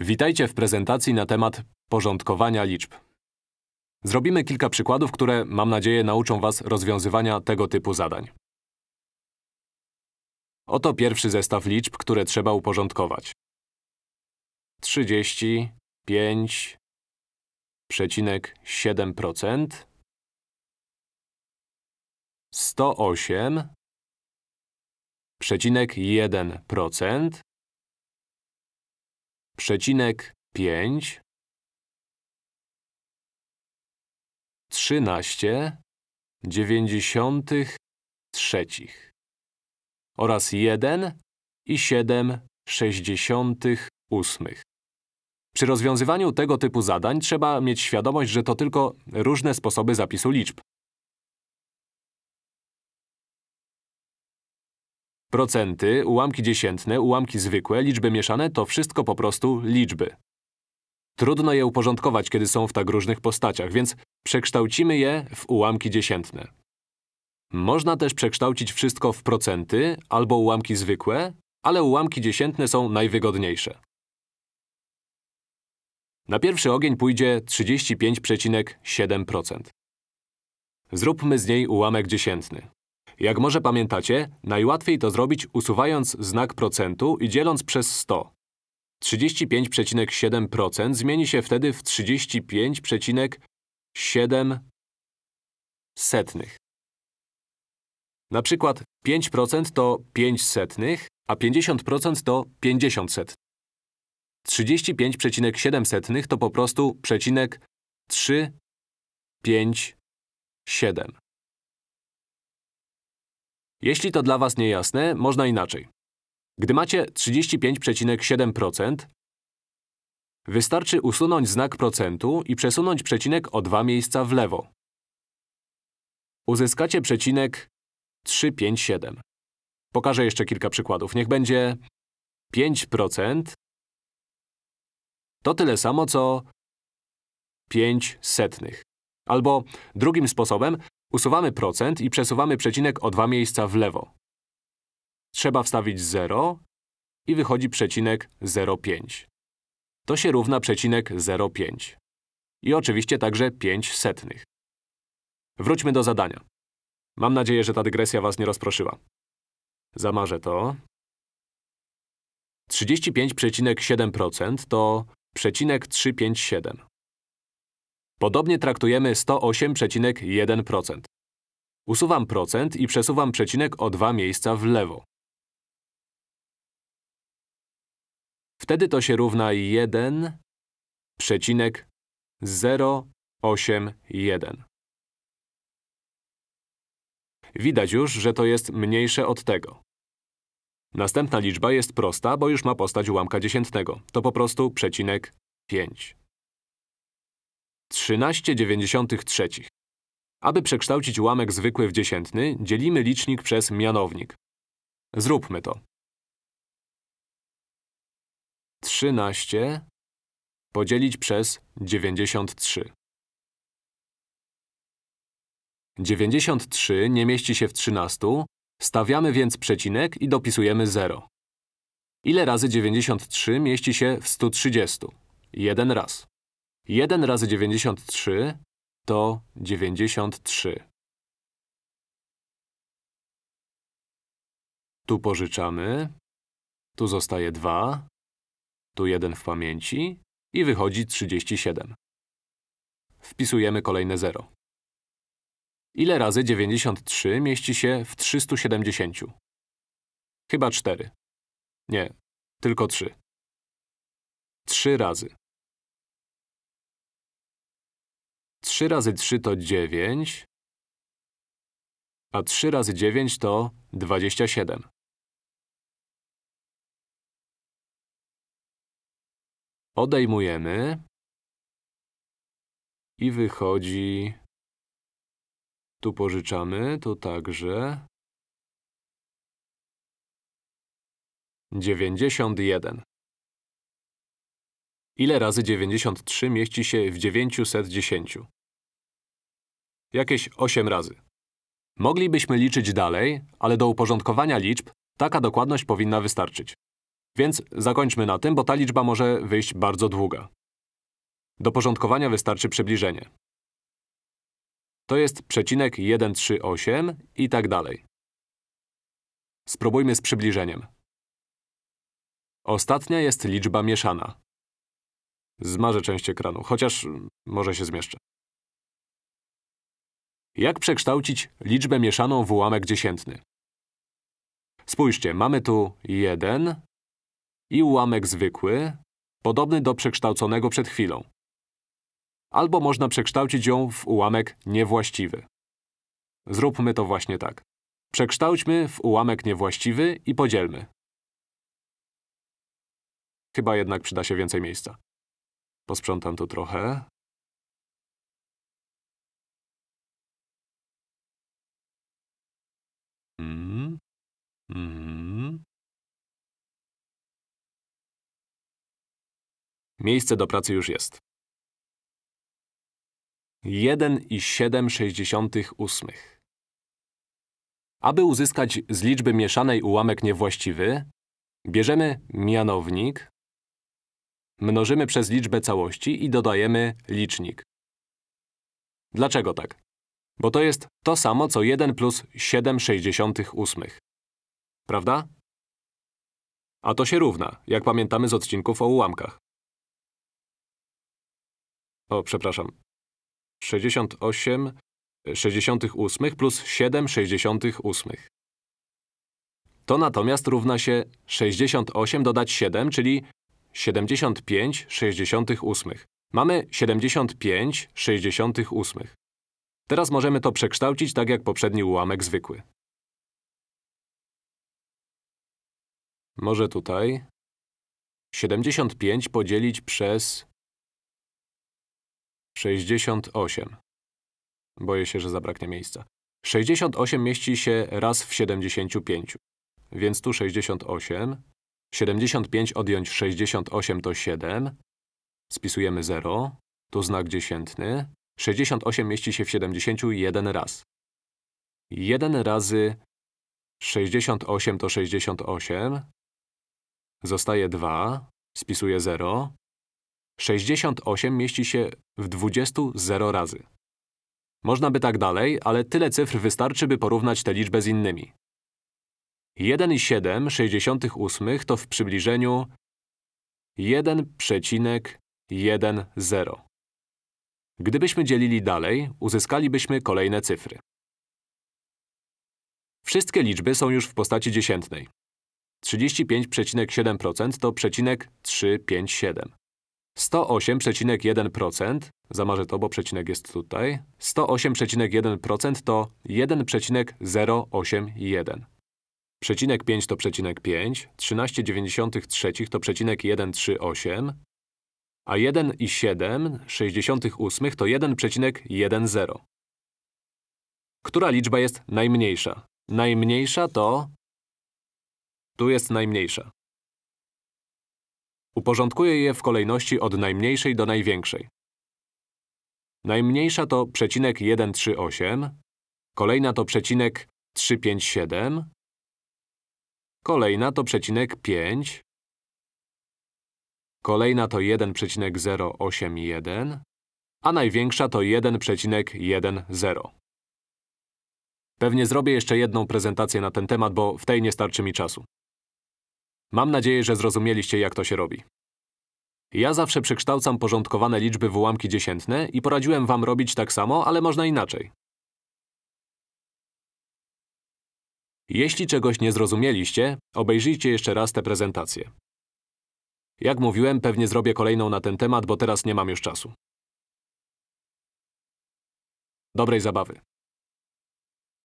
Witajcie w prezentacji na temat porządkowania liczb. Zrobimy kilka przykładów, które, mam nadzieję, nauczą Was rozwiązywania tego typu zadań. Oto pierwszy zestaw liczb, które trzeba uporządkować. 35,7% 108,1% przecinek pięć, trzynaście dziewięćdziesiątych trzecich oraz jeden i siedem sześćdziesiątych ósmych. Przy rozwiązywaniu tego typu zadań trzeba mieć świadomość, że to tylko różne sposoby zapisu liczb. Procenty, ułamki dziesiętne, ułamki zwykłe, liczby mieszane to wszystko po prostu liczby. Trudno je uporządkować, kiedy są w tak różnych postaciach, więc przekształcimy je w ułamki dziesiętne. Można też przekształcić wszystko w procenty albo ułamki zwykłe, ale ułamki dziesiętne są najwygodniejsze. Na pierwszy ogień pójdzie 35,7%. Zróbmy z niej ułamek dziesiętny. Jak może pamiętacie, najłatwiej to zrobić usuwając znak procentu i dzieląc przez 100. 35,7% zmieni się wtedy w 35,7 setnych. Na przykład 5% to 5 setnych, a 50% to 50 setnych. 35,7 setnych to po prostu przecinek 3, 5, 7. Jeśli to dla Was niejasne, można inaczej. Gdy macie 35,7%, wystarczy usunąć znak procentu i przesunąć przecinek o dwa miejsca w lewo. Uzyskacie przecinek 357. Pokażę jeszcze kilka przykładów. Niech będzie 5% to tyle samo, co 5 setnych. Albo drugim sposobem Usuwamy procent i przesuwamy przecinek o dwa miejsca w lewo. Trzeba wstawić 0 i wychodzi przecinek 0,5. To się równa przecinek 0,5. I oczywiście także 5 setnych. Wróćmy do zadania. Mam nadzieję, że ta dygresja Was nie rozproszyła. Zamarzę to. 35,7% to przecinek 357. Podobnie traktujemy 108,1%. Usuwam procent i przesuwam przecinek o dwa miejsca w lewo. Wtedy to się równa 1,081. Widać już, że to jest mniejsze od tego. Następna liczba jest prosta, bo już ma postać ułamka dziesiętnego. To po prostu przecinek 5. 13,93. Aby przekształcić ułamek zwykły w dziesiętny, dzielimy licznik przez mianownik. Zróbmy to. 13 podzielić przez 93. 93 nie mieści się w 13, stawiamy więc przecinek i dopisujemy 0. Ile razy 93 mieści się w 130? Jeden raz. 1 razy 93 to 93. Tu pożyczamy, tu zostaje 2, tu 1 w pamięci i wychodzi 37. Wpisujemy kolejne 0. Ile razy 93 mieści się w 370? Chyba 4. Nie, tylko 3. 3 razy. 3 razy 3 to 9, a 3 razy 9 to 27. Odejmujemy i wychodzi… Tu pożyczamy, tu także… 91. Ile razy 93 mieści się w 910? Jakieś 8 razy. Moglibyśmy liczyć dalej, ale do uporządkowania liczb taka dokładność powinna wystarczyć. Więc zakończmy na tym, bo ta liczba może wyjść bardzo długa. Do porządkowania wystarczy przybliżenie. To jest przecinek 138 i tak dalej. Spróbujmy z przybliżeniem. Ostatnia jest liczba mieszana. Zmarzę część ekranu, chociaż może się zmieszczę. Jak przekształcić liczbę mieszaną w ułamek dziesiętny? Spójrzcie, mamy tu 1 i ułamek zwykły, podobny do przekształconego przed chwilą. Albo można przekształcić ją w ułamek niewłaściwy. Zróbmy to właśnie tak. Przekształćmy w ułamek niewłaściwy i podzielmy. Chyba jednak przyda się więcej miejsca. Posprzątam tu trochę. Mm. Mm. Miejsce do pracy już jest. 1,768. Aby uzyskać z liczby mieszanej ułamek niewłaściwy, bierzemy mianownik, mnożymy przez liczbę całości i dodajemy licznik. Dlaczego tak? Bo to jest to samo, co 1 plus 7,68. Prawda? A to się równa, jak pamiętamy z odcinków o ułamkach. O, przepraszam. 68 68 plus 7 68. To natomiast równa się 68 dodać 7, czyli 75 68. Mamy 75 68. Teraz możemy to przekształcić tak jak poprzedni ułamek zwykły. Może tutaj 75 podzielić przez 68. Boję się, że zabraknie miejsca. 68 mieści się raz w 75. Więc tu 68. 75 odjąć 68 to 7. Spisujemy 0. Tu znak dziesiętny. 68 mieści się w 71 raz. 1 razy 68 to 68. Zostaje 2. Spisuję 0. 68 mieści się w 20 0 razy. Można by tak dalej, ale tyle cyfr wystarczy, by porównać tę liczbę z innymi. 1,7 to w przybliżeniu 1,10. Gdybyśmy dzielili dalej, uzyskalibyśmy kolejne cyfry. Wszystkie liczby są już w postaci dziesiętnej. 35,7% to przecinek 357. 108,1% zamarzę to, bo przecinek jest tutaj. 108,1% to 1,081. Przecinek 5 to przecinek 5, 13,93 to przecinek 138, a 1,7 to 1,10. Która liczba jest najmniejsza? Najmniejsza to… Tu jest najmniejsza. Uporządkuję je w kolejności od najmniejszej do największej. Najmniejsza to przecinek 138, kolejna to przecinek 357, kolejna to przecinek 5, kolejna to 1,081, a największa to 1,10. Pewnie zrobię jeszcze jedną prezentację na ten temat, bo w tej nie starczy mi czasu. Mam nadzieję, że zrozumieliście, jak to się robi. Ja zawsze przekształcam porządkowane liczby w ułamki dziesiętne i poradziłem wam robić tak samo, ale można inaczej. Jeśli czegoś nie zrozumieliście, obejrzyjcie jeszcze raz tę prezentację. Jak mówiłem, pewnie zrobię kolejną na ten temat, bo teraz nie mam już czasu. Dobrej zabawy.